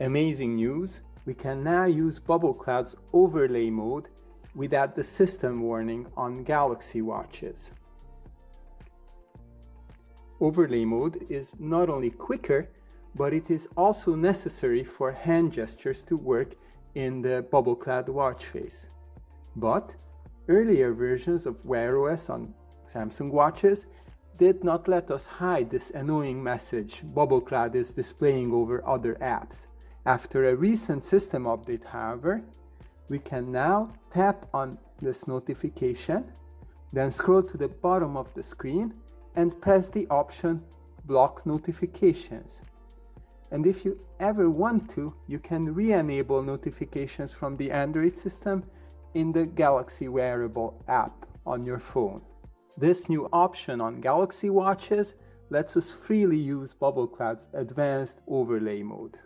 Amazing news, we can now use Bubble Cloud's overlay mode without the system warning on Galaxy watches. Overlay mode is not only quicker, but it is also necessary for hand gestures to work in the Bubble Cloud watch face. But earlier versions of Wear OS on Samsung watches did not let us hide this annoying message Bubble Cloud is displaying over other apps. After a recent system update, however, we can now tap on this notification, then scroll to the bottom of the screen and press the option Block Notifications. And if you ever want to, you can re-enable notifications from the Android system in the Galaxy Wearable app on your phone. This new option on Galaxy watches lets us freely use Bubble Cloud's advanced overlay mode.